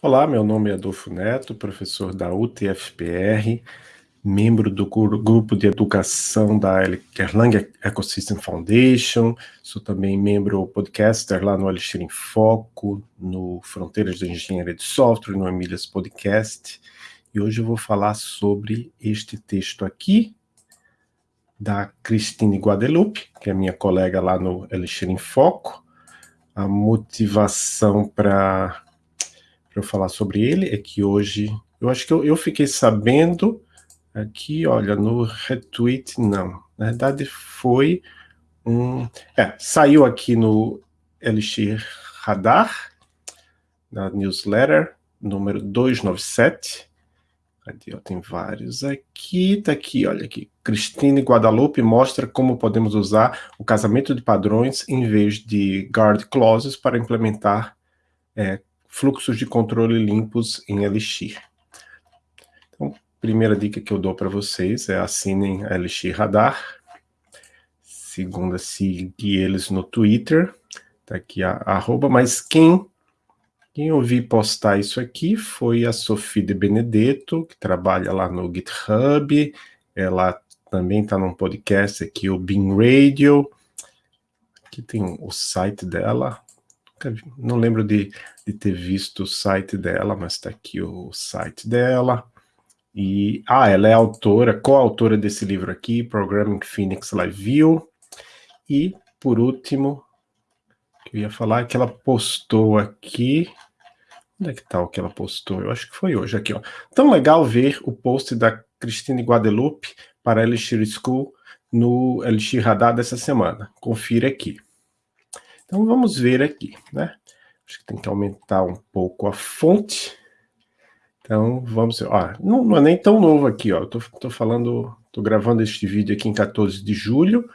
Olá, meu nome é Adolfo Neto, professor da UTFPR, membro do grupo de educação da Erlang Ecosystem Foundation, sou também membro podcaster lá no Elixir em Foco, no Fronteiras da Engenharia de Software, no Emílias Podcast, e hoje eu vou falar sobre este texto aqui, da Cristine Guadeloupe, que é minha colega lá no Elixir em Foco, a motivação para eu falar sobre ele é que hoje, eu acho que eu, eu fiquei sabendo aqui, olha, no retweet, não. Na verdade, foi um... É, saiu aqui no Elixir Radar, na newsletter, número 297. Cadê? Tem vários aqui, tá aqui, olha aqui. Cristine Guadalupe mostra como podemos usar o casamento de padrões em vez de guard clauses para implementar é, fluxos de controle limpos em Elixir. Então, primeira dica que eu dou para vocês é assinem a Elixir Radar. Segunda, seguir eles no Twitter. Tá aqui a, a arroba, mas quem quem eu vi postar isso aqui foi a Sofia de Benedetto, que trabalha lá no GitHub. Ela também está num podcast aqui, o Bean Radio. Aqui tem o site dela, não lembro de, de ter visto o site dela, mas está aqui o site dela. E, ah, ela é autora, coautora desse livro aqui, Programming Phoenix Live View. E, por último, que eu ia falar que ela postou aqui, onde é que está o que ela postou? Eu acho que foi hoje aqui, ó. Tão legal ver o post da Cristine Guadeloupe para Elixir School no Elixir Radar dessa semana. Confira aqui. Então vamos ver aqui, né? Acho que tem que aumentar um pouco a fonte. Então vamos, ó, não, não é nem tão novo aqui, ó. Tô, tô falando, tô gravando este vídeo aqui em 14 de julho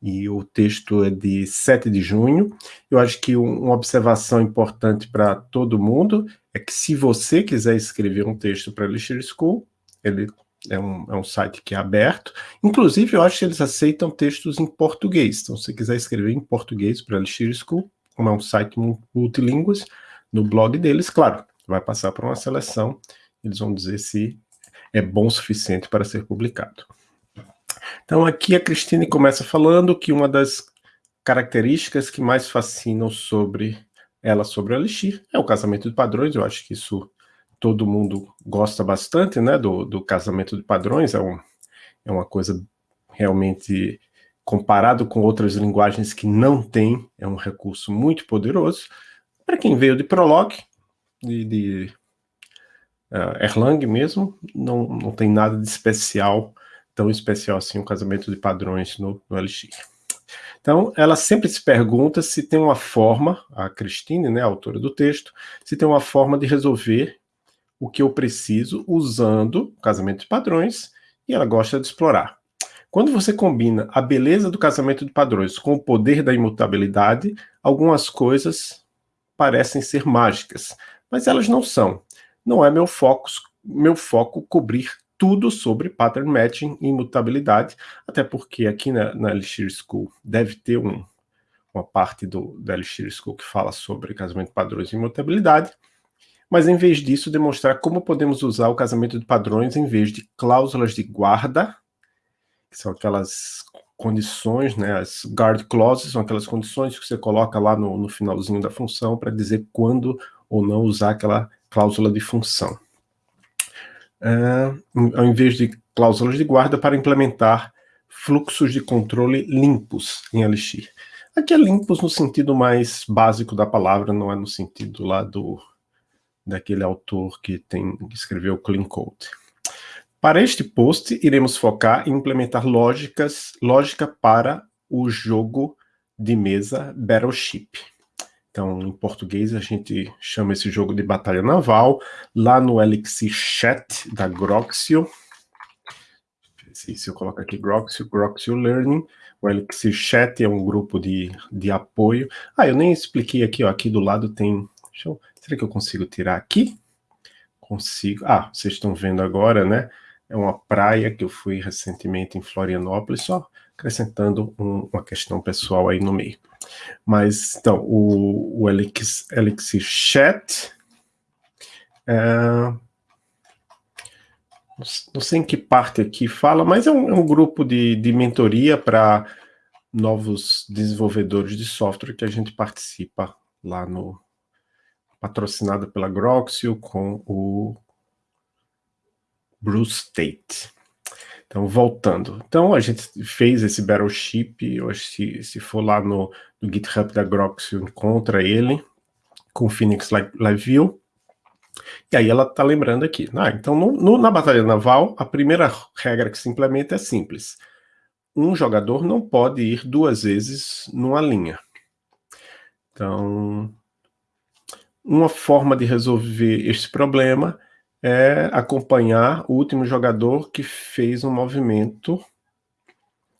e o texto é de 7 de junho. Eu acho que um, uma observação importante para todo mundo é que se você quiser escrever um texto para Elixir School, ele é um, é um site que é aberto. Inclusive, eu acho que eles aceitam textos em português. Então, se você quiser escrever em português para Elixir School, como é um site multilínguas, no blog deles, claro, vai passar por uma seleção, eles vão dizer se é bom o suficiente para ser publicado. Então, aqui a Cristine começa falando que uma das características que mais fascinam sobre ela sobre o Elixir é o casamento de padrões, eu acho que isso todo mundo gosta bastante, né, do, do casamento de padrões, é, um, é uma coisa realmente, comparado com outras linguagens que não tem, é um recurso muito poderoso. Para quem veio de Prolog, de, de uh, Erlang mesmo, não, não tem nada de especial, tão especial assim, o um casamento de padrões no, no Elixir. Então, ela sempre se pergunta se tem uma forma, a Christine, né, a autora do texto, se tem uma forma de resolver o que eu preciso usando casamento de padrões e ela gosta de explorar. Quando você combina a beleza do casamento de padrões com o poder da imutabilidade, algumas coisas parecem ser mágicas, mas elas não são. Não é meu foco, meu foco cobrir tudo sobre pattern matching e imutabilidade, até porque aqui na, na Elixir School deve ter um, uma parte do, da Elixir School que fala sobre casamento de padrões e imutabilidade, mas em vez disso demonstrar como podemos usar o casamento de padrões em vez de cláusulas de guarda, que são aquelas condições, né, as guard clauses, são aquelas condições que você coloca lá no, no finalzinho da função para dizer quando ou não usar aquela cláusula de função. Uh, ao invés de cláusulas de guarda para implementar fluxos de controle limpos em Elixir. Aqui é limpos no sentido mais básico da palavra, não é no sentido lá do daquele autor que, tem, que escreveu Clean Code. Para este post, iremos focar em implementar lógicas, lógica para o jogo de mesa Battleship. Então, em português, a gente chama esse jogo de batalha naval. Lá no Elixir Chat da Groxio, se, eu colocar aqui Groxio, Groxio Learning, o Elixir Chat é um grupo de, de apoio. Ah, eu nem expliquei aqui, ó, aqui do lado tem... Eu Será que eu consigo tirar aqui? Consigo. Ah, vocês estão vendo agora, né? É uma praia que eu fui recentemente em Florianópolis, só acrescentando um, uma questão pessoal aí no meio. Mas, então, o, o Elixir, Elixir Chat É, não sei em que parte aqui fala, mas é um, é um grupo de, de mentoria para novos desenvolvedores de software que a gente participa lá no patrocinado pela Groxio com o Bruce Tate. Então, voltando. Então, a gente fez esse Battleship, se, se for lá no, no GitHub da Groxio, encontra ele com Phoenix Live View. E aí ela está lembrando aqui. Ah, então, no, no, na batalha naval, a primeira regra que se implementa é simples. Um jogador não pode ir duas vezes numa linha. Então, uma forma de resolver este problema é acompanhar o último jogador que fez um movimento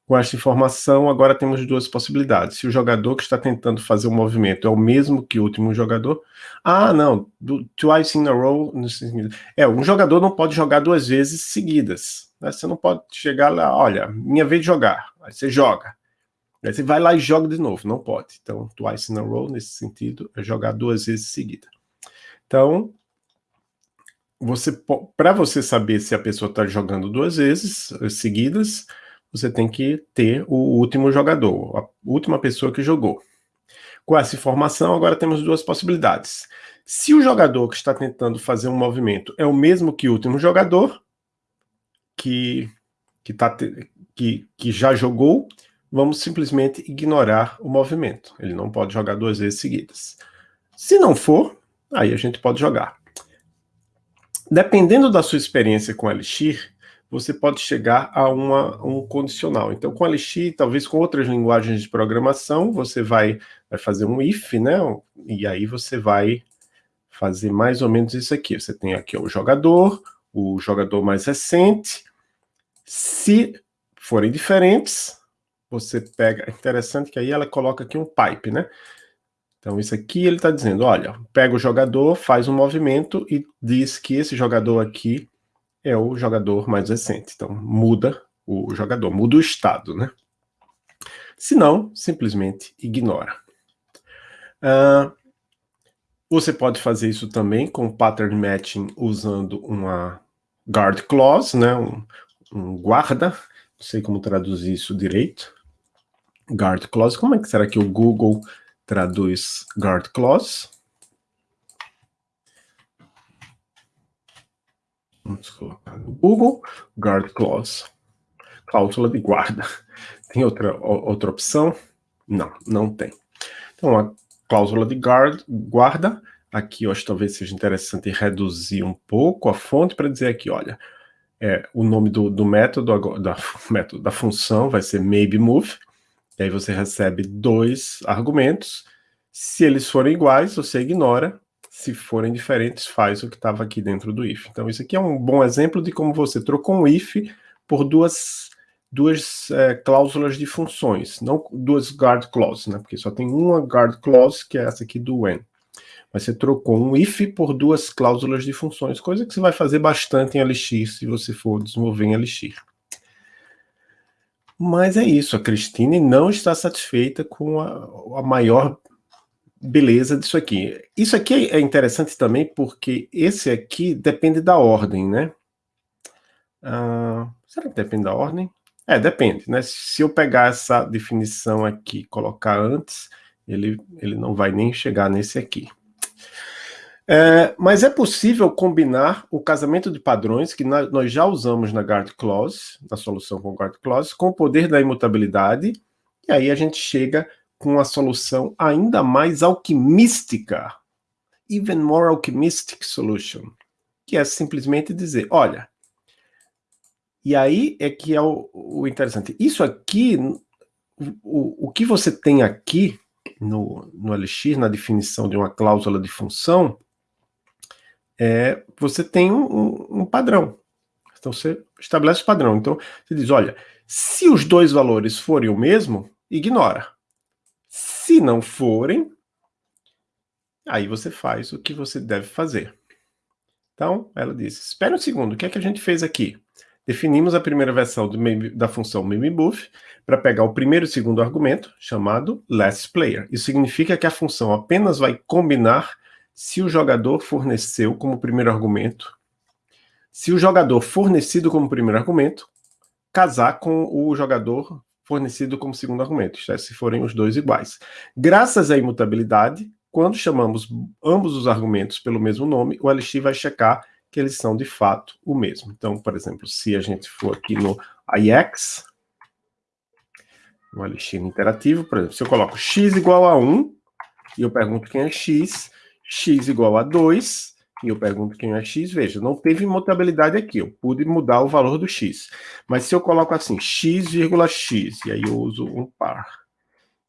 com esta informação, agora temos duas possibilidades. Se o jogador que está tentando fazer o um movimento é o mesmo que o último jogador... Ah, não, do, twice in a row... É, um jogador não pode jogar duas vezes seguidas. Né? Você não pode chegar lá, olha, minha vez de jogar. Aí você joga. Aí você vai lá e joga de novo. Não pode. Então, twice in a row, nesse sentido, é jogar duas vezes seguida. Então, você para você saber se a pessoa está jogando duas vezes eh, seguidas, você tem que ter o último jogador, a última pessoa que jogou. Com essa informação, agora temos duas possibilidades. Se o jogador que está tentando fazer um movimento é o mesmo que o último jogador, que, que, tá, que, que já jogou, vamos simplesmente ignorar o movimento. Ele não pode jogar duas vezes seguidas. Se não for, aí a gente pode jogar. Dependendo da sua experiência com Elixir, você pode chegar a uma, um condicional. Então, com Elixir, talvez com outras linguagens de programação, você vai, vai fazer um if, né? E aí você vai fazer mais ou menos isso aqui. Você tem aqui o jogador, o jogador mais recente. Se forem diferentes, você pega... É interessante que aí ela coloca aqui um pipe, né? Então, isso aqui ele está dizendo, olha, pega o jogador, faz um movimento e diz que esse jogador aqui é o jogador mais recente. Então, muda o jogador, muda o estado, né? Se não, simplesmente ignora. Uh, você pode fazer isso também com pattern matching usando uma guard clause, né? um, um guarda, não sei como traduzir isso direito. Guard clause, como é que será que o Google traduz guard clause? Vamos colocar no Google, guard clause. Cláusula de guarda. Tem outra, outra opção? Não, não tem. Então, a cláusula de guard, guarda, aqui eu acho talvez seja interessante reduzir um pouco a fonte para dizer aqui, olha, é, o nome do, do método, da, método, da função vai ser maybe move, e aí você recebe dois argumentos, se eles forem iguais, você ignora, se forem diferentes, faz o que estava aqui dentro do if. Então isso aqui é um bom exemplo de como você trocou um if por duas, duas é, cláusulas de funções, não duas guard clauses, né? porque só tem uma guard clause, que é essa aqui do when. Mas você trocou um if por duas cláusulas de funções, coisa que você vai fazer bastante em Elixir, se você for desenvolver em Elixir. Mas é isso, a Christine não está satisfeita com a, a maior beleza disso aqui. Isso aqui é interessante também porque esse aqui depende da ordem, né? Ah, será que depende da ordem? É, depende, né? Se eu pegar essa definição aqui e colocar antes, ele, ele não vai nem chegar nesse aqui. É, mas é possível combinar o casamento de padrões, que na, nós já usamos na Guard Clause, na solução com Guard Clause, com o poder da imutabilidade, e aí a gente chega com uma solução ainda mais alquimística, even more alchemistic solution, que é simplesmente dizer, olha, e aí é que é o, o interessante, isso aqui, o, o que você tem aqui no, no Elixir, na definição de uma cláusula de função, é, você tem um, um, um padrão. Então você estabelece o padrão. Então você diz, olha, se os dois valores forem o mesmo, ignora. Se não forem, aí você faz o que você deve fazer. Então, ela diz, espera um segundo, o que é que a gente fez aqui? Definimos a primeira versão do, da função MimiBuff para pegar o primeiro e segundo argumento, chamado last player. Isso significa que a função apenas vai combinar se o jogador forneceu como primeiro argumento, se o jogador fornecido como primeiro argumento casar com o jogador fornecido como segundo argumento, é, se forem os dois iguais. Graças à imutabilidade, quando chamamos ambos os argumentos pelo mesmo nome, o LX vai checar que eles são de fato o mesmo. Então, por exemplo, se a gente for aqui no IX, no LX interativo, por exemplo, se eu coloco x igual a 1, e eu pergunto quem é x, x igual a 2, e eu pergunto quem é x, veja, não teve imutabilidade aqui, eu pude mudar o valor do x. Mas se eu coloco assim, x, x, e aí eu uso um par,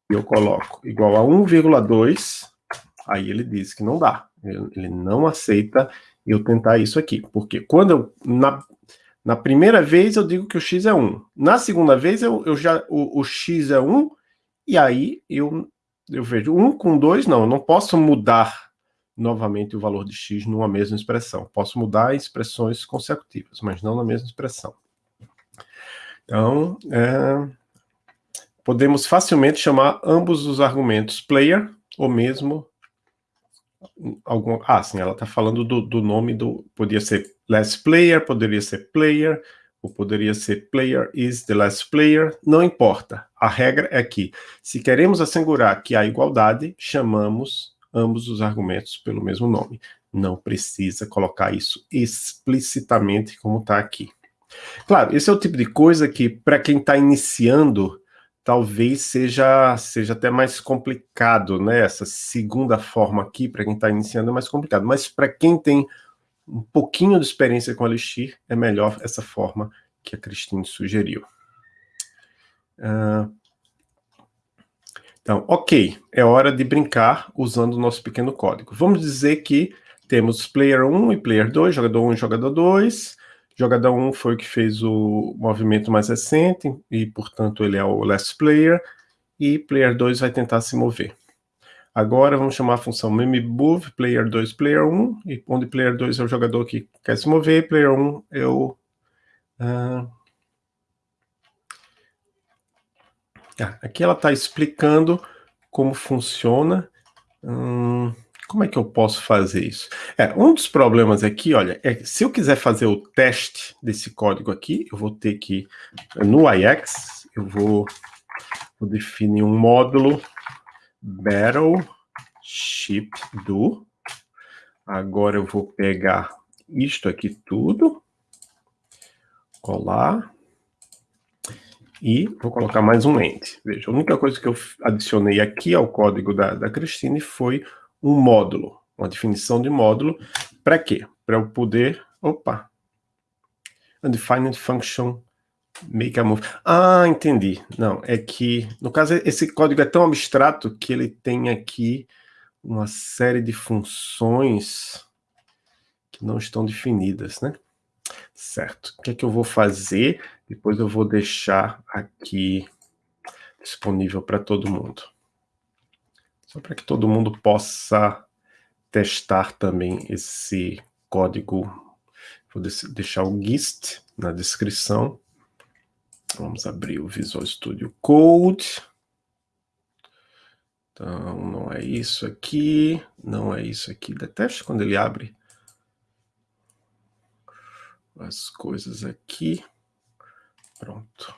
eu coloco igual a 1,2, aí ele diz que não dá. Ele não aceita eu tentar isso aqui. Porque quando eu, na, na primeira vez eu digo que o x é 1. Na segunda vez eu, eu já, o, o x é 1, e aí eu, eu vejo 1 com 2, não, eu não posso mudar novamente o valor de x numa mesma expressão. Posso mudar expressões consecutivas, mas não na mesma expressão. Então, é, podemos facilmente chamar ambos os argumentos player, ou mesmo algum... Ah, sim, ela está falando do, do nome do... Podia ser last player, poderia ser player, ou poderia ser player is the last player, não importa. A regra é que, se queremos assegurar que há igualdade, chamamos ambos os argumentos pelo mesmo nome. Não precisa colocar isso explicitamente como está aqui. Claro, esse é o tipo de coisa que, para quem está iniciando, talvez seja, seja até mais complicado, né? Essa segunda forma aqui, para quem está iniciando, é mais complicado. Mas para quem tem um pouquinho de experiência com Elixir, é melhor essa forma que a Cristine sugeriu. Uh, então, ok, é hora de brincar usando o nosso pequeno código. Vamos dizer que temos player 1 e player 2, jogador 1 e jogador 2. Jogador 1 foi o que fez o movimento mais recente, e, portanto, ele é o last player, e player 2 vai tentar se mover. Agora vamos chamar a função memMove, player 2, player 1, e onde player 2 é o jogador que quer se mover, player 1 é o... Uh, Ah, aqui ela está explicando como funciona. Hum, como é que eu posso fazer isso? É, um dos problemas aqui, olha, é se eu quiser fazer o teste desse código aqui, eu vou ter que, no IX, eu vou, vou definir um módulo battle ship do. Agora eu vou pegar isto aqui tudo, colar, e vou colocar mais um end. Veja, a única coisa que eu adicionei aqui ao código da, da Cristine foi um módulo, uma definição de módulo. Para quê? Para eu poder... Opa! Undefined function make a move. Ah, entendi. Não, é que, no caso, esse código é tão abstrato que ele tem aqui uma série de funções que não estão definidas, né? Certo. O que é que eu vou fazer? Depois eu vou deixar aqui disponível para todo mundo. Só para que todo mundo possa testar também esse código. Vou deixar o GIST na descrição. Vamos abrir o Visual Studio Code. Então, não é isso aqui, não é isso aqui. Detesto quando ele abre as coisas aqui. Pronto.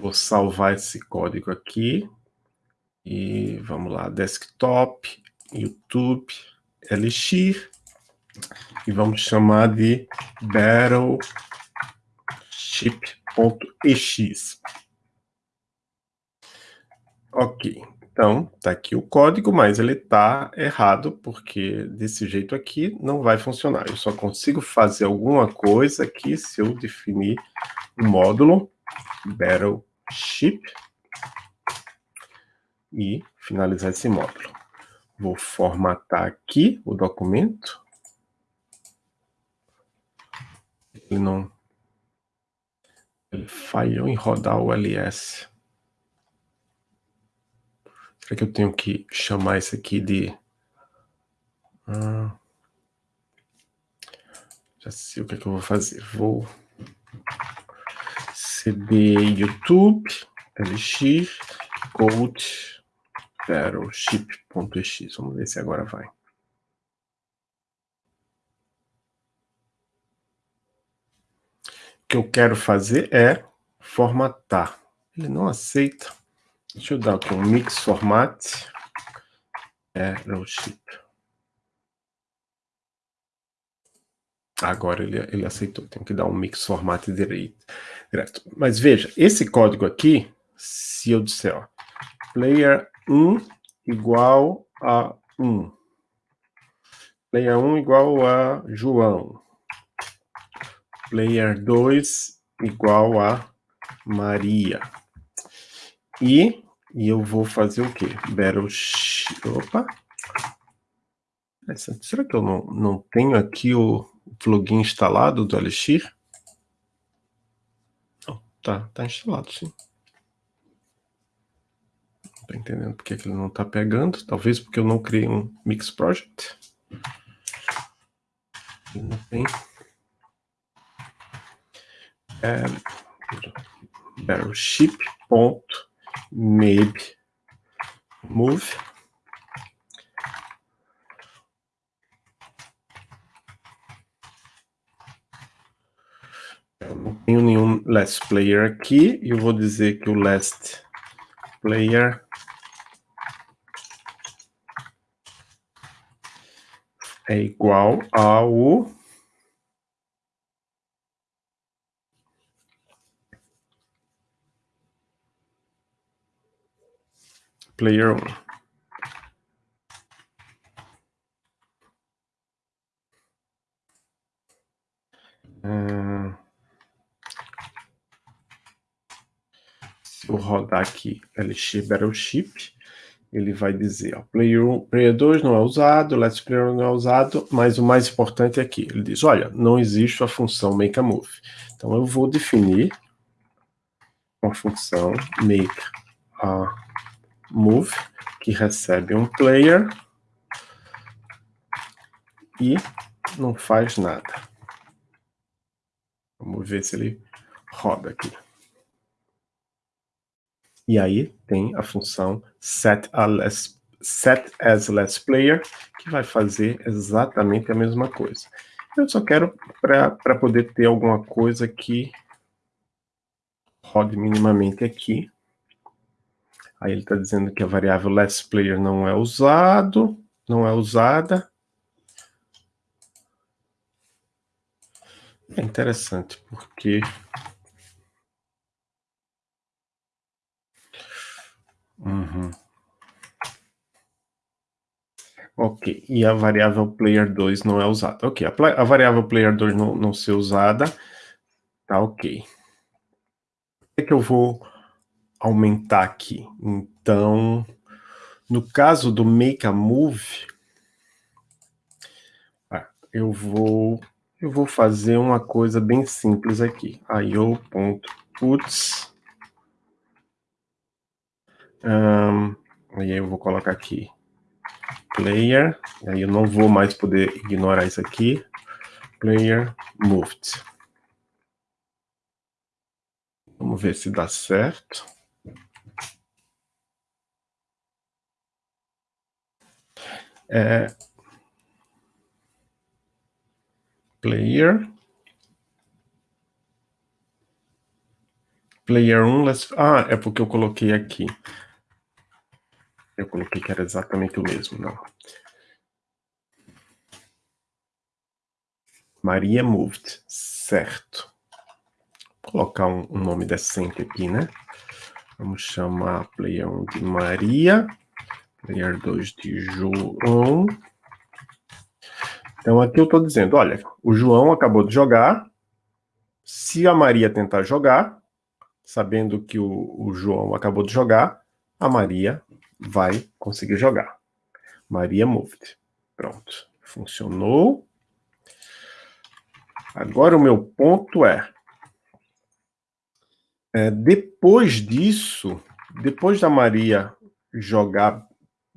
Vou salvar esse código aqui. E vamos lá, desktop, YouTube, Elixir. E vamos chamar de battleship.ex. Ok, então, está aqui o código, mas ele está errado, porque desse jeito aqui não vai funcionar. Eu só consigo fazer alguma coisa aqui se eu definir o um módulo Battleship e finalizar esse módulo. Vou formatar aqui o documento. Ele não... Ele falhou em rodar o LS. Será que eu tenho que chamar isso aqui de... Ah, já sei o que, é que eu vou fazer. Vou... cd YouTube, lx, code, battleship.ex. Vamos ver se agora vai. O que eu quero fazer é formatar. Ele não aceita. Deixa eu dar aqui um mix format. Battleship. Agora ele, ele aceitou. Tem que dar um mix format direito, direto. Mas veja, esse código aqui, se eu disser, ó, player 1 igual a 1. Player 1 igual a João. Player 2 igual a Maria. E, e eu vou fazer o quê? Battle... Opa! Será que eu não, não tenho aqui o plugin instalado do Elixir? Oh, tá, tá instalado, sim. Tô entendendo porque que ele não está pegando. Talvez porque eu não criei um Mix Project. Não tem. É, battleship.maybe move. Eu não tenho nenhum last player aqui e eu vou dizer que o last player é igual ao player 1. Hum, se eu rodar aqui LX Battleship, ele vai dizer, ó, player 1, player 2 não é usado, let's player não é usado, mas o mais importante é aqui, ele diz, olha, não existe a função make a move. Então eu vou definir uma função make a move, que recebe um player e não faz nada. Vamos ver se ele roda aqui. E aí tem a função set, less, set as less player, que vai fazer exatamente a mesma coisa. Eu só quero para poder ter alguma coisa que rode minimamente aqui. Aí ele está dizendo que a variável less player não é usado, não é usada. É interessante, porque Uhum. Ok, e a variável player 2 não é usada. Ok, a, a variável player 2 não, não ser usada, tá ok. O que, é que eu vou aumentar aqui? Então, no caso do make a move, ah, eu vou eu vou fazer uma coisa bem simples aqui. io.puts um, aí eu vou colocar aqui player, aí eu não vou mais poder ignorar isso aqui. Player moved. Vamos ver se dá certo. É, player player 1, let's... ah, é porque eu coloquei aqui. Eu coloquei que era exatamente o mesmo, não. Maria moved, certo. Vou colocar um, um, nome decente aqui, né? Vamos chamar player 1 de Maria, player 2 de João. Então aqui eu estou dizendo, olha, o João acabou de jogar, se a Maria tentar jogar, sabendo que o, o João acabou de jogar, a Maria vai conseguir jogar. Maria moved. Pronto. Funcionou. Agora o meu ponto é, é depois disso, depois da Maria jogar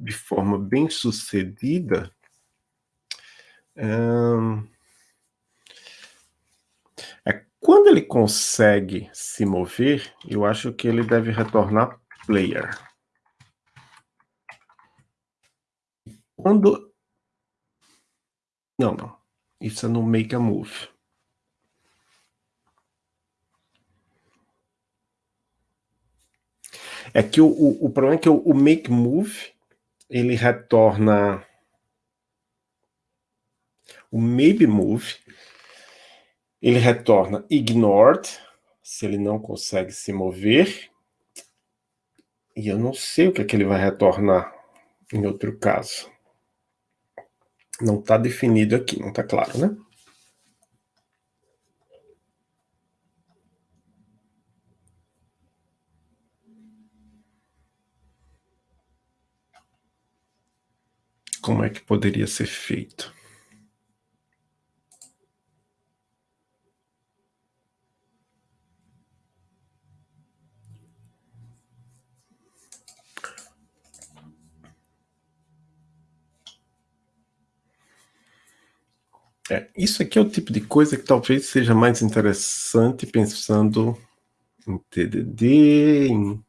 de forma bem sucedida, é, quando ele consegue se mover, eu acho que ele deve retornar player. Quando... Não, não. Isso é no make a move. É que o, o, o problema é que o, o make move, ele retorna o maybe move, ele retorna ignored, se ele não consegue se mover, e eu não sei o que, é que ele vai retornar em outro caso. Não está definido aqui, não está claro, né? Como é que poderia ser feito? É, isso aqui é o tipo de coisa que talvez seja mais interessante pensando em TDD, em...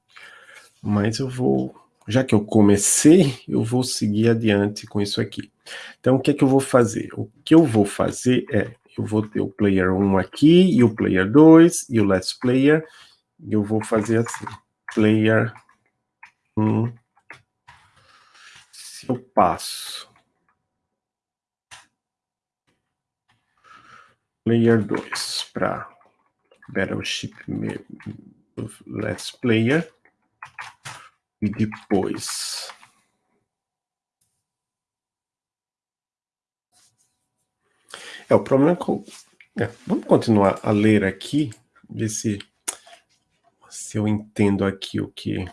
mas eu vou, já que eu comecei, eu vou seguir adiante com isso aqui. Então, o que é que eu vou fazer? O que eu vou fazer é, eu vou ter o player 1 aqui, e o player 2, e o last player, e eu vou fazer assim, player 1, se eu passo Player 2 para Battleship Let's Player. E depois... É, o problema é com... É, vamos continuar a ler aqui, ver se, se eu entendo aqui o que...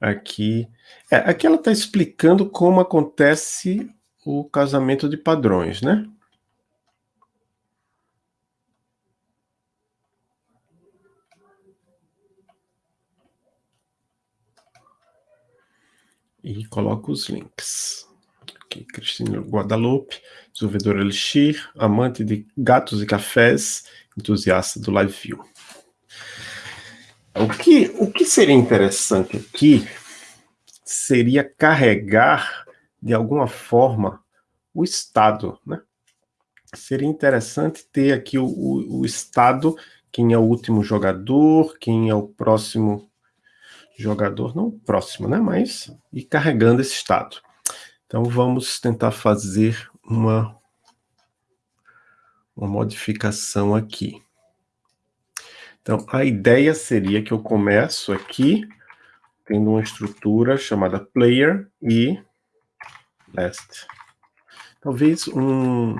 Aqui, é, aqui ela está explicando como acontece o casamento de padrões, né? E coloco os links. Aqui, Cristina Guadalupe, desenvolvedora Elixir, amante de gatos e cafés, entusiasta do Live View. O que, o que seria interessante aqui seria carregar, de alguma forma, o estado, né? Seria interessante ter aqui o, o, o estado, quem é o último jogador, quem é o próximo jogador, não próximo, né, mas ir carregando esse estado. Então vamos tentar fazer uma, uma modificação aqui. Então a ideia seria que eu começo aqui tendo uma estrutura chamada player e last. Talvez um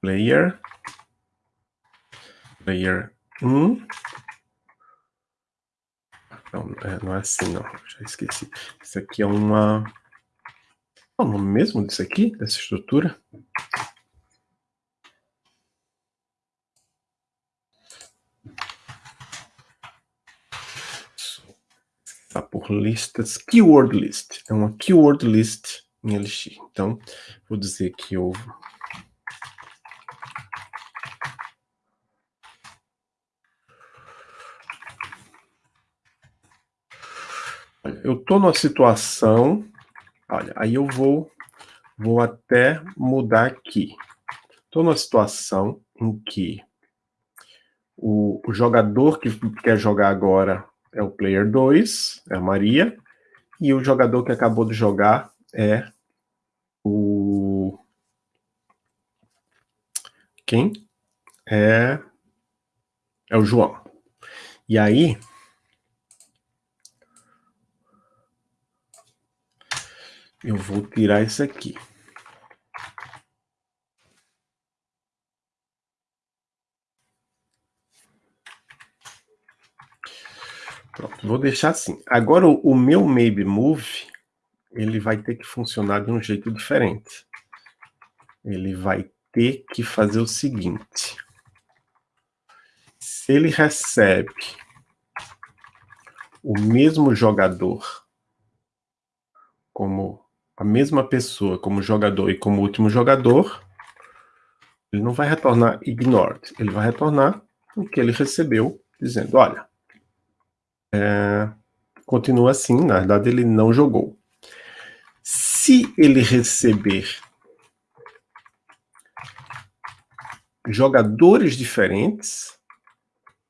player player 1. Não, é, não é assim, não. Já esqueci. Isso aqui é uma... Qual é o nome mesmo disso aqui? Dessa estrutura? Está por listas. Keyword list. É uma keyword list em LX. Então, vou dizer que eu eu estou numa situação, olha, aí eu vou, vou até mudar aqui. Estou numa situação em que o, o, jogador que quer jogar agora é o player 2, é a Maria, e o jogador que acabou de jogar é o... Quem? É, é o João. E aí, Eu vou tirar isso aqui. Pronto, vou deixar assim. Agora, o, o meu Maybe Move, ele vai ter que funcionar de um jeito diferente. Ele vai ter que fazer o seguinte. Se ele recebe o mesmo jogador como a mesma pessoa como jogador e como último jogador, ele não vai retornar ignored, ele vai retornar o que ele recebeu, dizendo, olha, é, continua assim, na verdade ele não jogou. Se ele receber jogadores diferentes,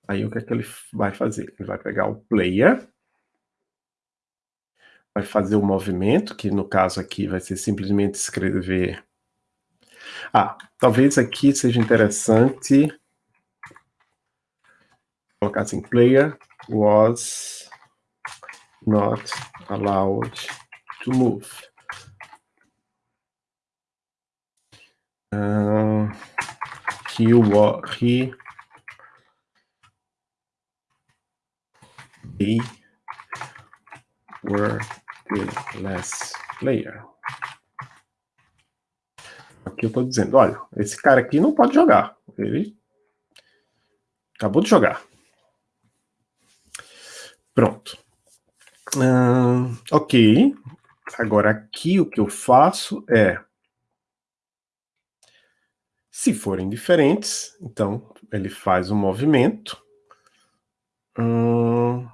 aí o que é que ele vai fazer? Ele vai pegar o player, vai fazer o movimento, que no caso aqui vai ser simplesmente escrever... Ah, talvez aqui seja interessante colocar assim, player was not allowed to move. Uh, he, he they were the last player. Aqui eu estou dizendo, olha, esse cara aqui não pode jogar. Ele acabou de jogar. Pronto. Uh, ok. Agora aqui o que eu faço é... Se forem diferentes, então ele faz um movimento. Hum,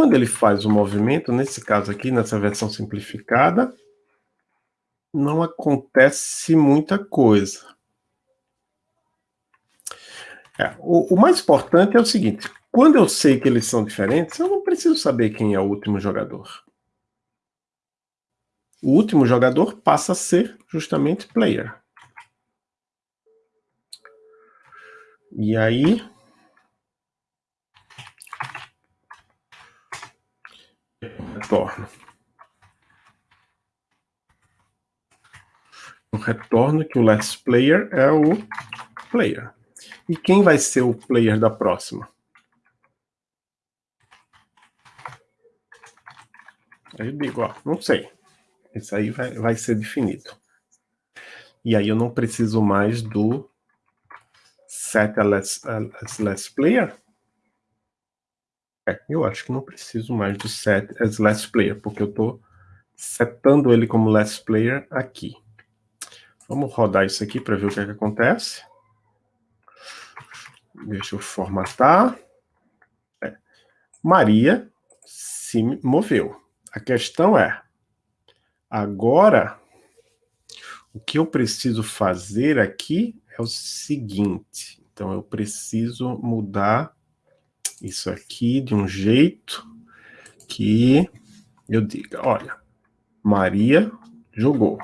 Quando ele faz o movimento, nesse caso aqui, nessa versão simplificada, não acontece muita coisa. É, o, o, mais importante é o seguinte, quando eu sei que eles são diferentes, eu não preciso saber quem é o último jogador. O último jogador passa a ser justamente player. E aí, retorno. Eu retorno que o last player é o player. E quem vai ser o player da próxima? Aí eu digo, ó, não sei. Isso aí vai, vai ser definido. E aí eu não preciso mais do set as, as last player. É, eu acho que não preciso mais do set as last player, porque eu estou setando ele como last player aqui. Vamos rodar isso aqui para ver o que, é que acontece. Deixa eu formatar. É. Maria se moveu. A questão é, agora, o que eu preciso fazer aqui é o seguinte. Então, eu preciso mudar isso aqui de um jeito que eu diga, olha, Maria jogou.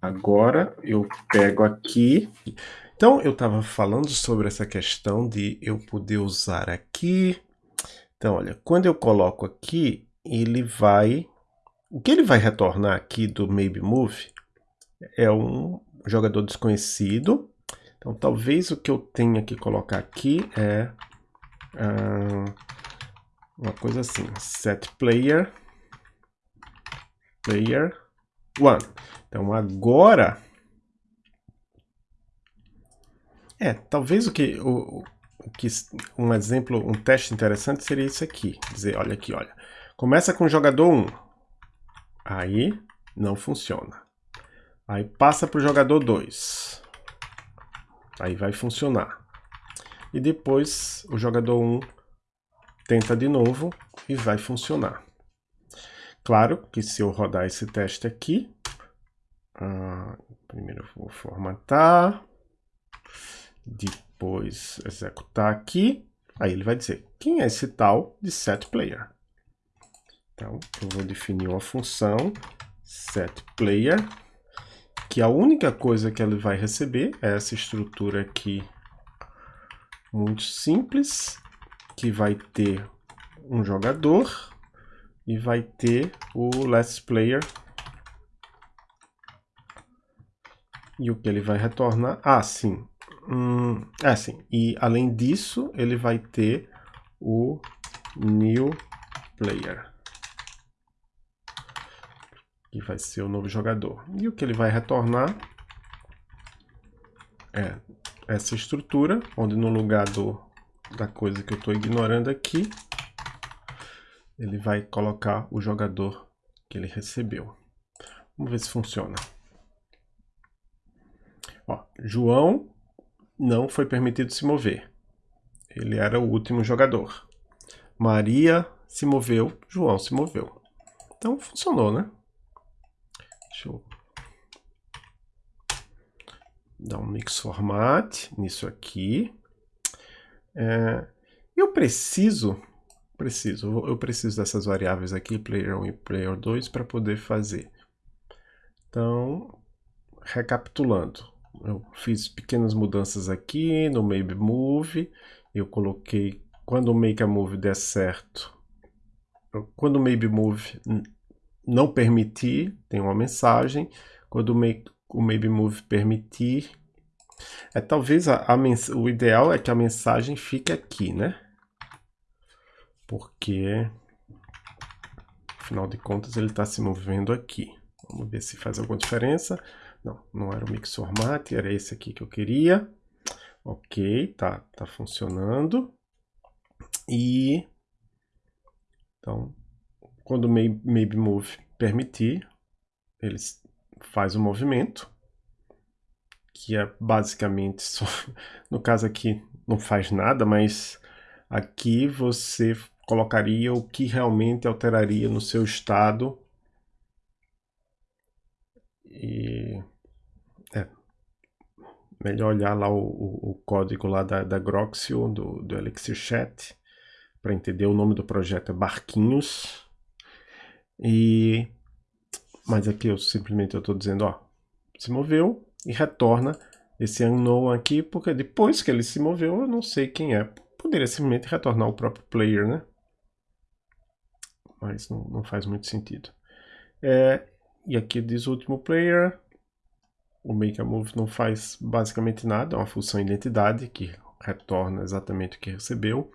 Agora eu pego aqui. Então eu estava falando sobre essa questão de eu poder usar aqui. Então olha, quando eu coloco aqui, ele vai... O que ele vai retornar aqui do Maybe Move é um jogador desconhecido. Então talvez o que eu tenha que colocar aqui é uh, uma coisa assim, set player, player one. Então agora, é, talvez o que, o, o que, um exemplo, um teste interessante seria isso aqui, dizer, olha aqui, olha, começa com o jogador 1, aí não funciona. Aí passa para o jogador 2. Aí vai funcionar e depois o jogador 1 tenta de novo e vai funcionar. Claro que se eu rodar esse teste aqui, uh, primeiro eu vou formatar, depois executar aqui, aí ele vai dizer quem é esse tal de setPlayer. Então, eu vou definir uma função setPlayer, que a única coisa que ele vai receber é essa estrutura aqui muito simples, que vai ter um jogador e vai ter o last player. E o que ele vai retornar? Ah, sim. Hum, é assim. E além disso, ele vai ter o new player. Que vai ser o novo jogador. E o que ele vai retornar é essa estrutura, onde no lugar do, da coisa que eu estou ignorando aqui, ele vai colocar o jogador que ele recebeu. Vamos ver se funciona. Ó, João não foi permitido se mover. Ele era o último jogador. Maria se moveu, João se moveu. Então funcionou, né? Deixa eu dar um mix format nisso aqui. É, eu preciso, preciso, eu preciso dessas variáveis aqui, player 1 e player 2, para poder fazer. Então, recapitulando, eu fiz pequenas mudanças aqui no Maybe Move, eu coloquei, quando o Make a Move der certo, quando o Maybe Move não permitir, tem uma mensagem, quando o, make, o Maybe Move permitir, é talvez a, a o ideal é que a mensagem fique aqui, né? Porque, afinal de contas, ele está se movendo aqui. Vamos ver se faz alguma diferença. Não, não era o mix format, era esse aqui que eu queria. Ok, tá, tá funcionando. E então, quando o maybe move permitir, ele faz o movimento, que é basicamente só, no caso aqui não faz nada, mas aqui você colocaria o que realmente alteraria no seu estado e é melhor olhar lá o, o, o código lá da, da Groxio, do, do Elixir Chat, para entender o nome do projeto é Barquinhos. E mas aqui eu simplesmente eu estou dizendo, ó, se moveu e retorna esse unknown aqui, porque depois que ele se moveu, eu não sei quem é. Poderia simplesmente retornar o próprio player, né? Mas não, não faz muito sentido. É, e aqui diz o último player. O make a move não faz basicamente nada, é uma função identidade que retorna exatamente o que recebeu.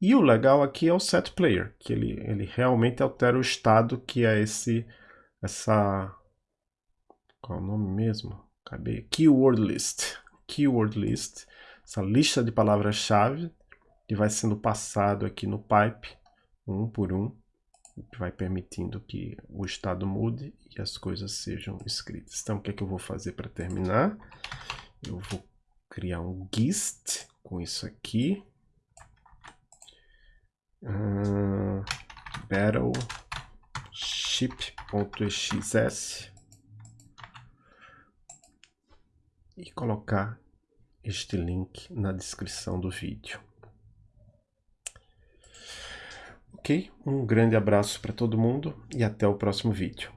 E o legal aqui é o set player, que ele, ele realmente altera o estado que é esse, essa, qual é o nome mesmo? Acabei, keyword list. Keyword list, essa lista de palavras-chave que vai sendo passado aqui no pipe, um por um que vai permitindo que o estado mude e as coisas sejam escritas. Então, o que é que eu vou fazer para terminar? Eu vou criar um gist com isso aqui. Uh, battleship.xs e colocar este link na descrição do vídeo. Ok? Um grande abraço para todo mundo e até o próximo vídeo.